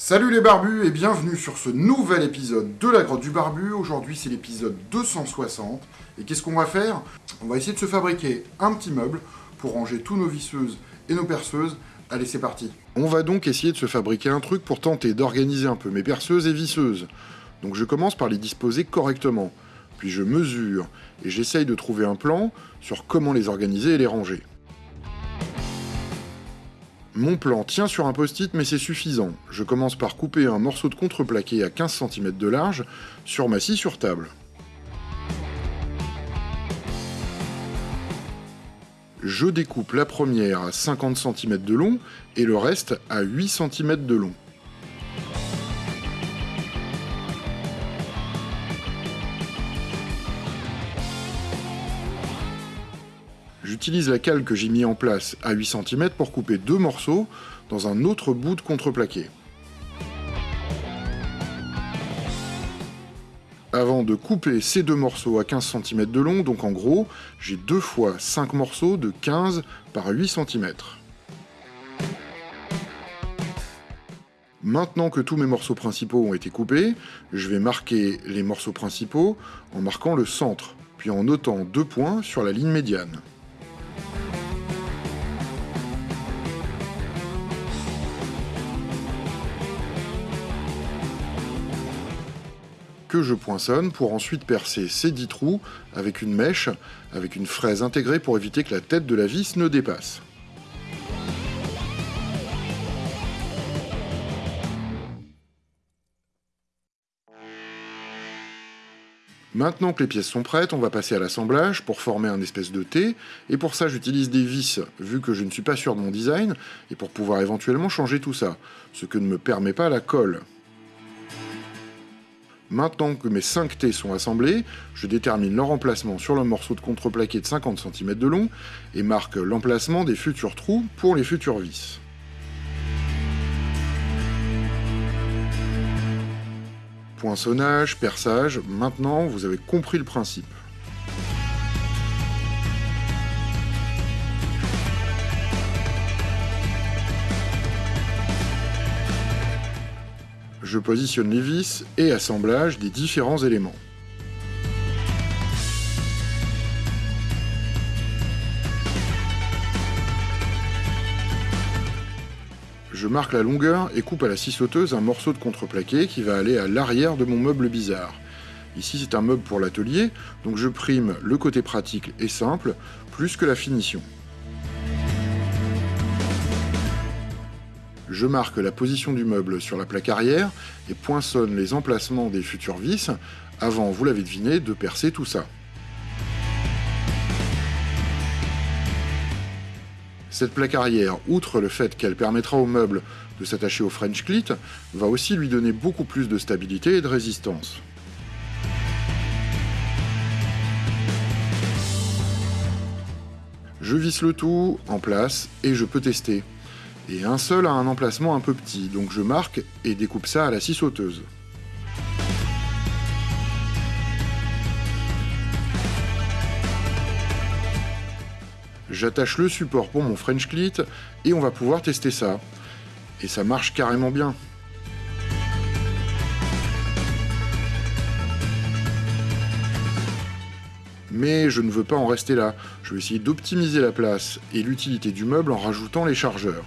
Salut les barbus et bienvenue sur ce nouvel épisode de la grotte du barbu. Aujourd'hui c'est l'épisode 260 et qu'est-ce qu'on va faire? On va essayer de se fabriquer un petit meuble pour ranger tous nos visseuses et nos perceuses. Allez c'est parti On va donc essayer de se fabriquer un truc pour tenter d'organiser un peu mes perceuses et visseuses. Donc je commence par les disposer correctement, puis je mesure et j'essaye de trouver un plan sur comment les organiser et les ranger. Mon plan tient sur un post-it, mais c'est suffisant. Je commence par couper un morceau de contreplaqué à 15 cm de large sur ma scie sur table. Je découpe la première à 50 cm de long et le reste à 8 cm de long. J'utilise la cale que j'ai mis en place à 8 cm pour couper deux morceaux dans un autre bout de contreplaqué. Avant de couper ces deux morceaux à 15 cm de long, donc en gros, j'ai deux fois 5 morceaux de 15 par 8 cm. Maintenant que tous mes morceaux principaux ont été coupés, je vais marquer les morceaux principaux en marquant le centre, puis en notant deux points sur la ligne médiane. Je poinçonne pour ensuite percer ces 10 trous avec une mèche, avec une fraise intégrée pour éviter que la tête de la vis ne dépasse. Maintenant que les pièces sont prêtes, on va passer à l'assemblage pour former un espèce de T, et pour ça j'utilise des vis, vu que je ne suis pas sûr de mon design, et pour pouvoir éventuellement changer tout ça, ce que ne me permet pas la colle. Maintenant que mes 5 T sont assemblés, je détermine leur emplacement sur le morceau de contreplaqué de 50 cm de long et marque l'emplacement des futurs trous pour les futures vis. Poinçonnage, perçage, maintenant vous avez compris le principe. Je positionne les vis et assemblage des différents éléments. Je marque la longueur et coupe à la scie sauteuse un morceau de contreplaqué qui va aller à l'arrière de mon meuble bizarre. Ici c'est un meuble pour l'atelier, donc je prime le côté pratique et simple, plus que la finition. Je marque la position du meuble sur la plaque arrière et poinçonne les emplacements des futures vis avant, vous l'avez deviné, de percer tout ça. Cette plaque arrière, outre le fait qu'elle permettra au meuble de s'attacher au French clit, va aussi lui donner beaucoup plus de stabilité et de résistance. Je visse le tout en place et je peux tester et un seul a un emplacement un peu petit, donc je marque et découpe ça à la scie sauteuse. J'attache le support pour mon French clit et on va pouvoir tester ça. Et ça marche carrément bien. Mais je ne veux pas en rester là. Je vais essayer d'optimiser la place et l'utilité du meuble en rajoutant les chargeurs.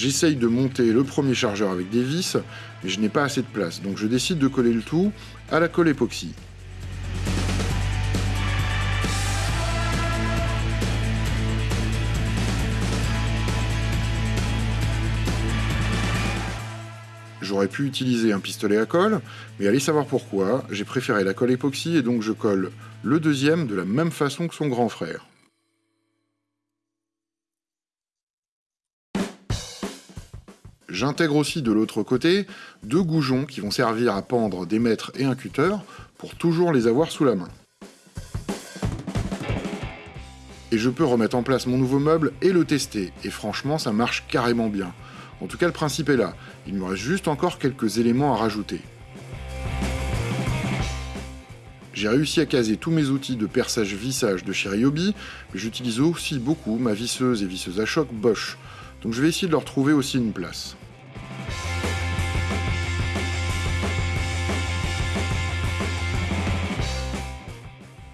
J'essaye de monter le premier chargeur avec des vis, mais je n'ai pas assez de place, donc je décide de coller le tout à la colle époxy. J'aurais pu utiliser un pistolet à colle, mais allez savoir pourquoi, j'ai préféré la colle époxy et donc je colle le deuxième de la même façon que son grand frère. J'intègre aussi de l'autre côté deux goujons qui vont servir à pendre des mètres et un cutter pour toujours les avoir sous la main. Et je peux remettre en place mon nouveau meuble et le tester, et franchement ça marche carrément bien. En tout cas le principe est là, il me reste juste encore quelques éléments à rajouter. J'ai réussi à caser tous mes outils de perçage-vissage de chez Ryobi, mais j'utilise aussi beaucoup ma visseuse et visseuse à choc Bosch, donc je vais essayer de leur trouver aussi une place.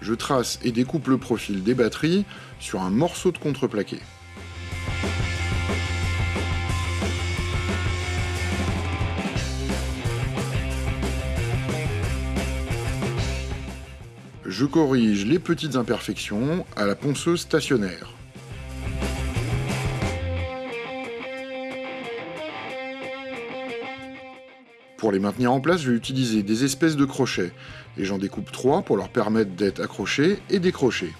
Je trace et découpe le profil des batteries sur un morceau de contreplaqué. Je corrige les petites imperfections à la ponceuse stationnaire. Pour les maintenir en place, je vais utiliser des espèces de crochets, et j'en découpe trois pour leur permettre d'être accrochés et décrochés.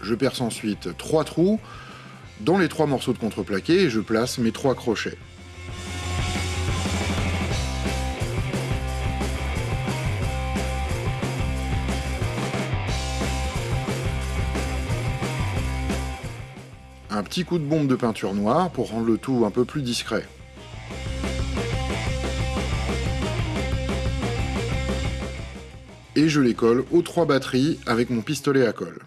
Je perce ensuite trois trous dans les trois morceaux de contreplaqué et je place mes trois crochets. Petit coup de bombe de peinture noire pour rendre le tout un peu plus discret. Et je les colle aux trois batteries avec mon pistolet à colle.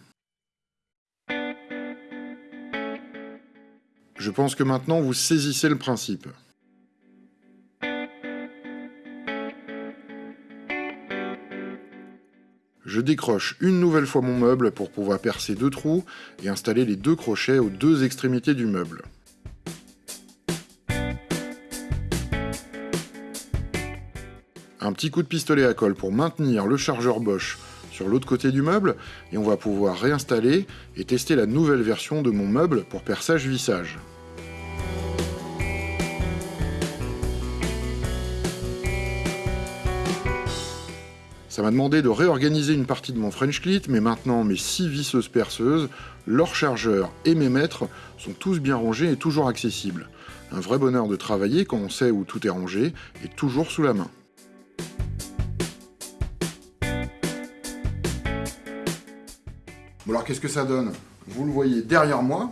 Je pense que maintenant vous saisissez le principe. Je décroche une nouvelle fois mon meuble pour pouvoir percer deux trous et installer les deux crochets aux deux extrémités du meuble. Un petit coup de pistolet à colle pour maintenir le chargeur Bosch sur l'autre côté du meuble et on va pouvoir réinstaller et tester la nouvelle version de mon meuble pour perçage-vissage. Ça m'a demandé de réorganiser une partie de mon French Clit, mais maintenant mes 6 visseuses perceuses, leurs chargeurs et mes mètres sont tous bien rangés et toujours accessibles. Un vrai bonheur de travailler quand on sait où tout est rangé et toujours sous la main. Bon alors qu'est-ce que ça donne? Vous le voyez derrière moi,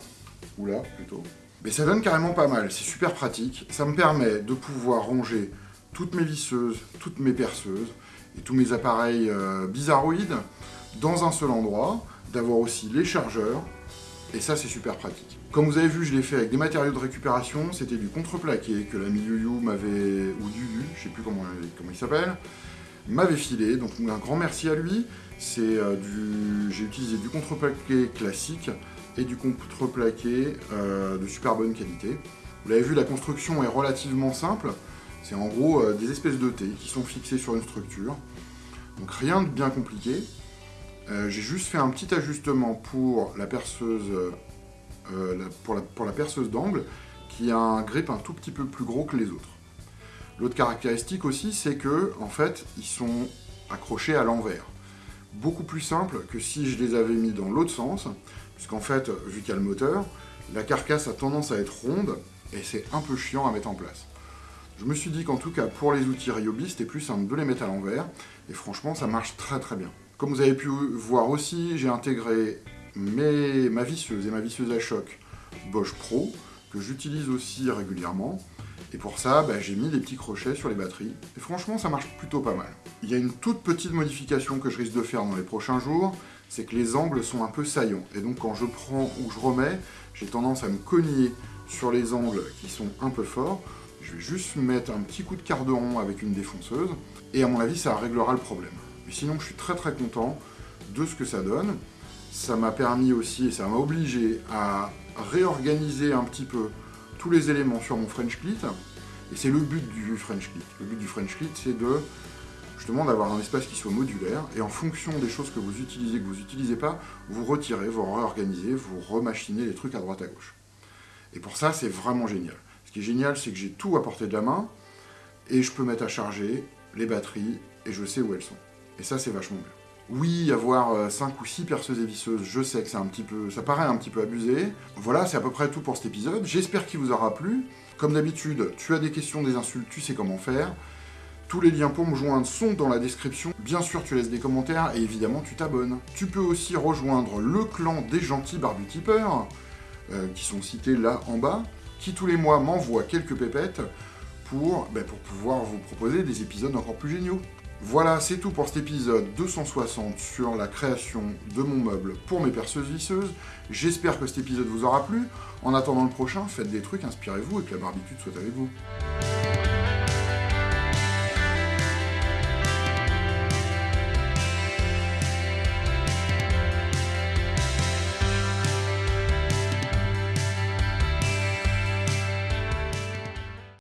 ou là plutôt, mais ça donne carrément pas mal, c'est super pratique. Ça me permet de pouvoir ranger toutes mes visseuses, toutes mes perceuses, et tous mes appareils euh, bizarroïdes dans un seul endroit, d'avoir aussi les chargeurs, et ça c'est super pratique. Comme vous avez vu, je l'ai fait avec des matériaux de récupération, c'était du contreplaqué que l'ami Yu m'avait, ou Yu, je sais plus comment, comment il s'appelle, m'avait filé, donc un grand merci à lui. C'est euh, du, j'ai utilisé du contreplaqué classique et du contreplaqué euh, de super bonne qualité. Vous l'avez vu, la construction est relativement simple. C'est en gros euh, des espèces de T qui sont fixées sur une structure. Donc rien de bien compliqué. Euh, j'ai juste fait un petit ajustement pour la perceuse, euh, pour, la, perceuse d'angle qui a un grip un tout petit peu plus gros que les autres. L'autre caractéristique aussi, c'est que en fait, ils sont accrochés à l'envers. Beaucoup plus simple que si je les avais mis dans l'autre sens, puisqu'en fait, vu qu'il y a le moteur, la carcasse a tendance à être ronde et c'est un peu chiant à mettre en place. Je me suis dit qu'en tout cas, pour les outils Ryobi, c'était plus simple de les mettre à l'envers, et franchement, ça marche très très bien. Comme vous avez pu voir aussi, j'ai intégré ma visseuse et ma visseuse à choc Bosch Pro, que j'utilise aussi régulièrement, et pour ça, bah, j'ai mis des petits crochets sur les batteries, et franchement, ça marche plutôt pas mal. Il y a une toute petite modification que je risque de faire dans les prochains jours, c'est que les angles sont un peu saillants, et donc quand je prends ou je remets, j'ai tendance à me cogner sur les angles qui sont un peu forts, je vais juste mettre un petit coup de quart de rond avec une défonceuse, et à mon avis, ça réglera le problème. Mais sinon, je suis très très content de ce que ça donne. Ça m'a permis aussi, et ça m'a obligé à réorganiser un petit peu tous les éléments sur mon French Clit, et c'est le but du French Clit. Le but du French Clit, c'est de justement d'avoir un espace qui soit modulaire, et en fonction des choses que vous utilisez, que vous n'utilisez pas, vous retirez, vous réorganisez, vous remachinez les trucs à droite à gauche. Et pour ça, c'est vraiment génial. Qui est génial, c'est que j'ai tout à portée de la main, et je peux mettre à charger les batteries, et je sais où elles sont. Et ça, c'est vachement bien. Oui, avoir 5 euh, ou 6 perceuses et visseuses, je sais que c'est un petit peu... ça paraît un petit peu abusé. Voilà, c'est à peu près tout pour cet épisode. J'espère qu'il vous aura plu. Comme d'habitude, tu as des questions, des insultes, tu sais comment faire. Tous les liens pour me joindre sont dans la description. Bien sûr, tu laisses des commentaires et évidemment, tu t'abonnes. Tu peux aussi rejoindre le clan des gentils barbutipeurs, euh, qui sont cités là en bas qui tous les mois m'envoie quelques pépettes pour, ben, pour pouvoir vous proposer des épisodes encore plus géniaux. Voilà, c'est tout pour cet épisode 260 sur la création de mon meuble pour mes perceuses visseuses. J'espère que cet épisode vous aura plu. En attendant le prochain, faites des trucs, inspirez-vous et que la barbitude soit avec vous.